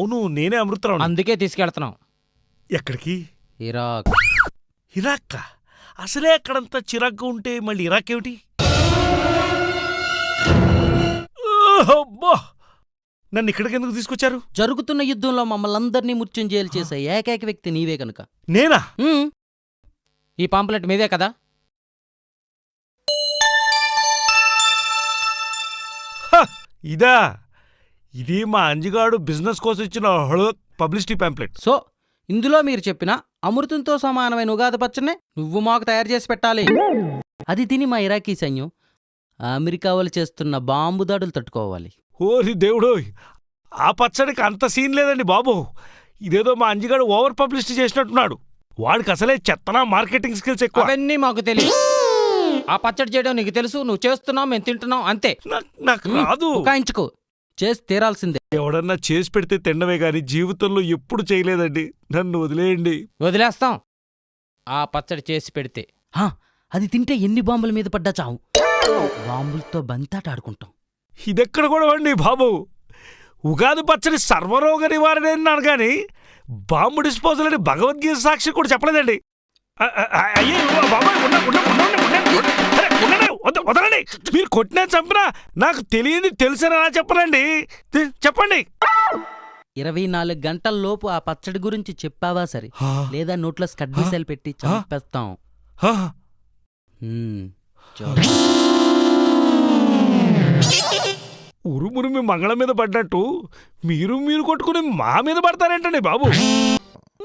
అవును నేనే అమృతరావు అందుకే తీసుకెళ్తున్నాం. ఎక్కడికి? ఇరాక్. ఇరాక్? అసలే అక్కడంతా చిరాగ్గా ఉంటే మళ్ళీ ఇరాక్ ఏమిటి అబ్బా! నన్ను ఇక్కడికి ఎందుకు తీసుకొచ్చారు? జరుగుతున్న యుద్ధంలో మమ్మల్ని అందరినీ మృత్యుంజయాలు చేసే ఏకైక వ్యక్తి నీవే కనుక నేనా. ఈ పాంప్లెట్ మీదే కదా! ఇదా! ఇది మా అంజిగాడు బిజినెస్ కోసం ఇచ్చిన పబ్లిసిటీ పాంప్లెట్. సో ఇందులో మీరు చెప్పిన అమృతంతో సమానమైన ఉగాది పచ్చనే నువ్వు మాకు తయారు చేసి పెట్టాలి. అది తిని మా ఇరాకీ సైన్యం అమెరికా వాళ్ళు చేస్తున్న బాంబు దాడులు తట్టుకోవాలి. ఓరి దేవుడోయ్ ఆ పచ్చడికి అంత సీన్ లేదండి బాబు. ఇదేదో మా అంజిగాడు ఓవర్ పబ్లిసిటీ చేసినట్టున్నాడు. వాడికి అసలే చెత్తనా మార్కెటింగ్ స్కిల్స్ ఎక్కువ. అవన్నీ మాకు తెలియదు ఆ పచ్చడి చేయడం నీకు తెలుసు నువ్వు చేస్తున్నావు మేము తింటున్నాం అంతే. నాకు- నాకు రాదు. ఉకాయించుకో చేసి తీరాల్సిందే. ఎవడన్నా చేసి పెడితే తినడమే గాని జీవితంలో ఎప్పుడు చేయలేదండి. నన్ను వదిలేయండి. వదిలేస్తాం. ఆ పచ్చడి చేసి పెడితే. హా, అది తింటే ఎన్ని బాంబుల మీద పడ్డా చావు. బాంబులతో బంతాట ఆడుకుంటాం. ఇదెక్కడ కూడా అండి బాబు? ఉగాది పచ్చడి సర్వరోగ నివారణ అన్నాను కానీ బాంబు డిస్పోజల్ అని భగవద్గీత సాక్షి కూడా చెప్పలేదండి. అ- అ- అ- అయ్యే బాబాయ్ ఉండ- ఉండ- ఉండండి, ఉండండి, ఉండండి. అరే, ఉండండి, వద- వదలండి. మీరు కొట్టినా చంపినా నాకు తెలియదు తెలిసిన చెప్పనండి. తె- చెప్పండి. ఇరవై నాలుగు గంటల లోపు ఆ పచ్చడి గురించి చెప్పావా సరే? లేదా నోట్లో స్కడ్ మిసైల్ పెట్టి చంపేస్తాం. చో. ఉరుమురుమి మంగళం మీద పడ్డట్టు మీరు మీరు కొట్టుకుని మా మీద పడతారేంటండి బాబు?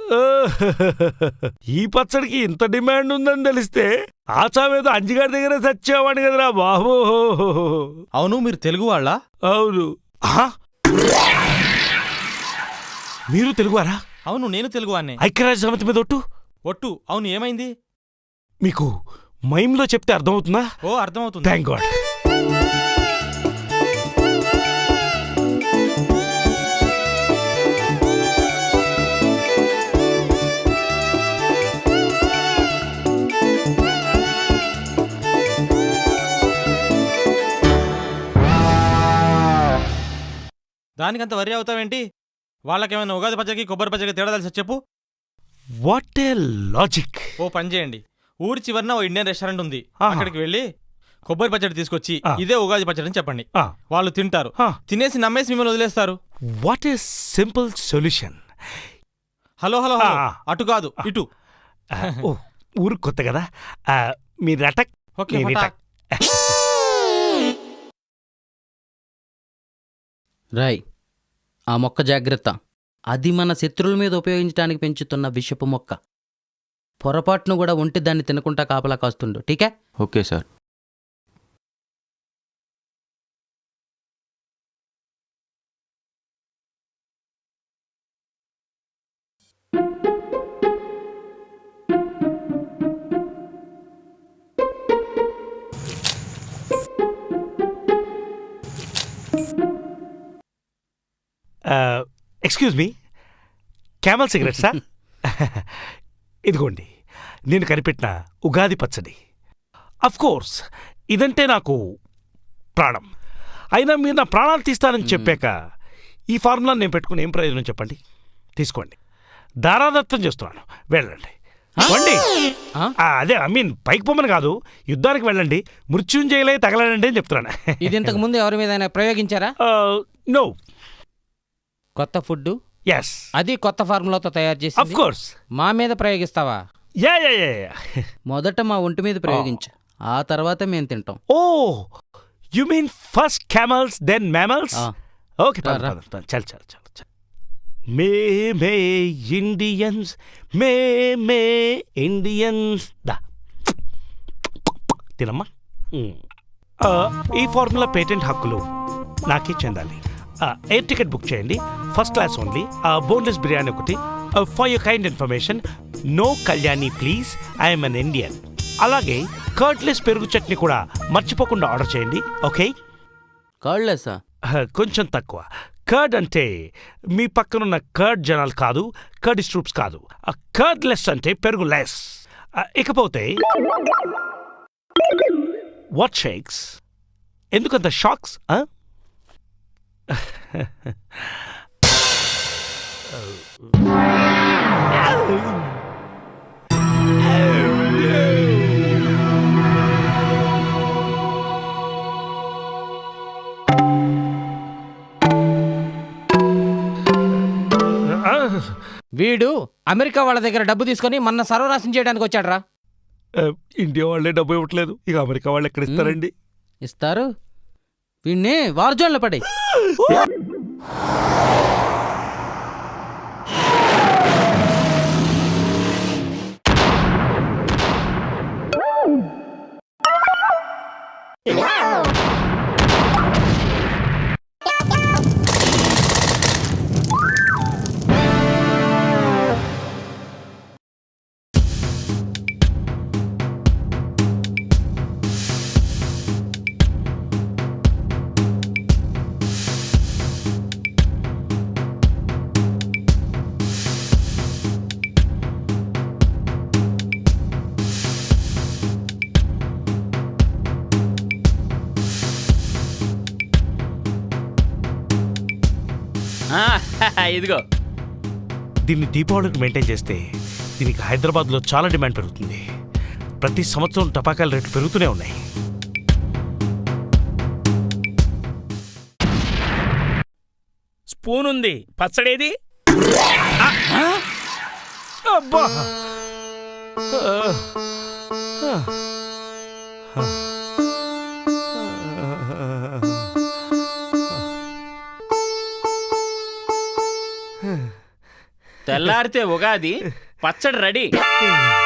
ఈ పచ్చడికి ఇంత డిమాండ్ ఉందని తెలిస్తే ఆచావేదో అంజిగారి దగ్గర చచ్చేవాడు కదరా బాబు. అవును మీరు తెలుగు వాళ్ళ? అవును. ఆ? మీరు తెలుగువారా? అవును నేను తెలుగు వాడినే ఐక్యరాజ్య సమితి మీద ఒట్టు? ఒట్టు అవును ఏమైంది? మీకు మైమ్లో చెప్తే అర్థమవుతుందా? ఓ అర్థమవుతుంది. థ్యాంక్ గాడ్ దానికంత వరి అవుతావేంటి? వాళ్ళకేమైనా ఉగాది పచ్చడికి కొబ్బరి పచ్చడికి తేడా తెలిసి చెప్పు. What a logic. ఓ పని చేయండి. ఊరి చివరన ఓ ఇండియన్ రెస్టారెంట్ ఉంది. ఆహా. అక్కడికి వెళ్ళి కొబ్బరి పచ్చడి తీసుకొచ్చి ఆ. ఇదే ఉగాది పచ్చడి అని చెప్పండి. ఆ. వాళ్ళు తింటారు. ఆ. తినేసి నమ్మేసి మిమ్మల్ని వదిలేస్తారు. What a simple solution. Hello hello hello. ఆ. అటు కాదు ఇటు. ఓ ఊరు కొత్త కదా. ఆ, మీరు అటక్ ఓకే నేను. రాయ్ ఆ మొక్క జాగ్రత్త. అది మన శత్రువుల మీద ఉపయోగించడానికి పెంచుతున్న విషపు మొక్క. పొరపాటును కూడా ఒంటి దాన్ని తినకుండా కాపలా కాస్తుండు. ఠీకే? Okay sir. Excuse me camel cigarette sir ఇదిగోండి. నేను కనిపెట్టిన ఉగాది పచ్చడి. కోర్స్ ఇదంటే నాకు ప్రాణం. అయినా మీరు నా ప్రాణాలు తీస్తానని చెప్పాక ఈ ఫార్ములా నేను పెట్టుకుని ఏం ప్రయోజనం చెప్పండి? తీసుకోండి. దారాదత్తం చేస్తున్నాను. వెళ్ళండి. వండి అదే ఐ మీన్ పైకి పొమ్మని కాదు. యుద్ధానికి వెళ్ళండి. మృత్యుంజయలే తగలడండి అని చెప్తున్నాను. ఇది ఇంతకు ముందు ఎవరి మీద ప్రయోగించారా? నో కొత్త ఫుడ్ ఎస్ అది కొత్త ఫార్ములాతో తయారు అఫ్ చేసి కోర్స్ మా మీద ప్రయోగిస్తావా? యా యా యా మొదట మా ఒంటి మీద ప్రయోగించు. ఆ తర్వాత మేము తింటాం. ఓ you mean first camels then mammals okay. చల్ చల్ చల్ మే మే ఇండియన్స్ మే మే ఇండియన్స్ దా. తినమ్మా. ఈ ఫార్ములా పేటెంట్ హక్కులు నాకే చెందాలి. ఎయిర్ టికెట్ బుక్ చేయండి. First class only boneless biryani ఒకటి. For you kind information no Kalyani please I'm an Indian అలాగే కర్డ్లెస్ పెరుగు చట్నీ కూడా మర్చిపోకుండా ఆర్డర్ చేయండి. ఓకే కాళ్ళేసా కొంచెం తక్కువ. కర్డ్ అంటే మీ పక్కనున్న కర్డ్ జనాలు కాదు కర్డ్ స్ట్రూప్స్ కాదు. కర్డ్ లెస్ అంటే పెరుగు లెస్ ఇకపోతే వాట్ షేక్స్ ఎందుకంత షాక్స్ వీడు అమెరికా వాళ్ళ దగ్గర డబ్బు తీసుకొని మన సర్వనాశనం చేయడానికి వచ్చాడ్రా. ఇండియా వాళ్ళే డబ్బు ఇవ్వట్లేదు. ఇక అమెరికా వాళ్ళు ఎక్కడ ఇస్తారండి? ఇస్తారు. వీణ్ణి వార్జోన్లో పడి ఇదిగో. దీన్ని దీపావళికి మెయింటైన్ చేస్తే దీనికి హైదరాబాద్లో చాలా డిమాండ్ పెరుగుతుంది. ప్రతి సంవత్సరం టపాకాయల రేట్లు పెరుగుతూనే ఉన్నాయి. స్పూన్ ఉంది. పచ్చడేది? అబ్బా! తెల్లారితే ఉగాది పచ్చడి రెడీ.